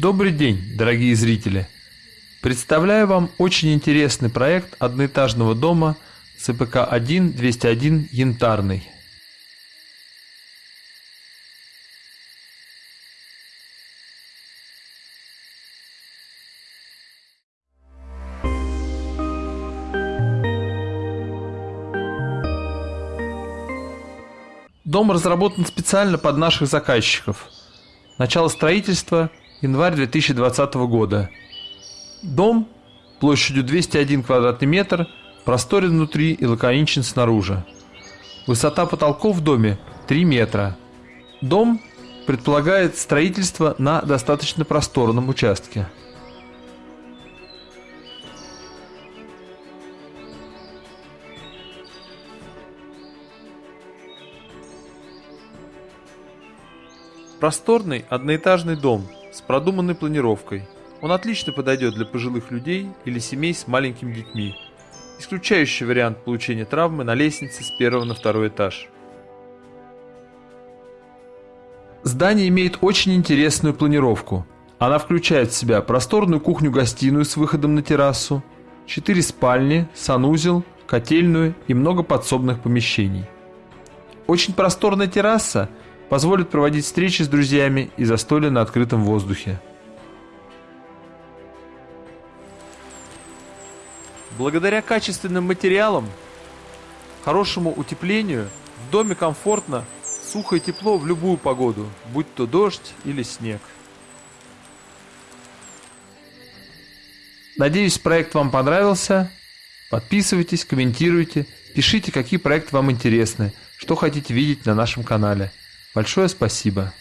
Добрый день, дорогие зрители! Представляю вам очень интересный проект одноэтажного дома ЦПК-1-201 «Янтарный». Дом разработан специально под наших заказчиков. Начало строительства – январь 2020 года. Дом площадью 201 квадратный метр, просторен внутри и лаконичен снаружи. Высота потолков в доме 3 метра. Дом предполагает строительство на достаточно просторном участке. Просторный одноэтажный дом с продуманной планировкой. Он отлично подойдет для пожилых людей или семей с маленькими детьми, исключающий вариант получения травмы на лестнице с первого на второй этаж. Здание имеет очень интересную планировку. Она включает в себя просторную кухню-гостиную с выходом на террасу, четыре спальни, санузел, котельную и много подсобных помещений. Очень просторная терраса – позволит проводить встречи с друзьями и застолья на открытом воздухе. Благодаря качественным материалам, хорошему утеплению, в доме комфортно, сухо и тепло в любую погоду, будь то дождь или снег. Надеюсь, проект вам понравился. Подписывайтесь, комментируйте, пишите, какие проекты вам интересны, что хотите видеть на нашем канале. Большое спасибо.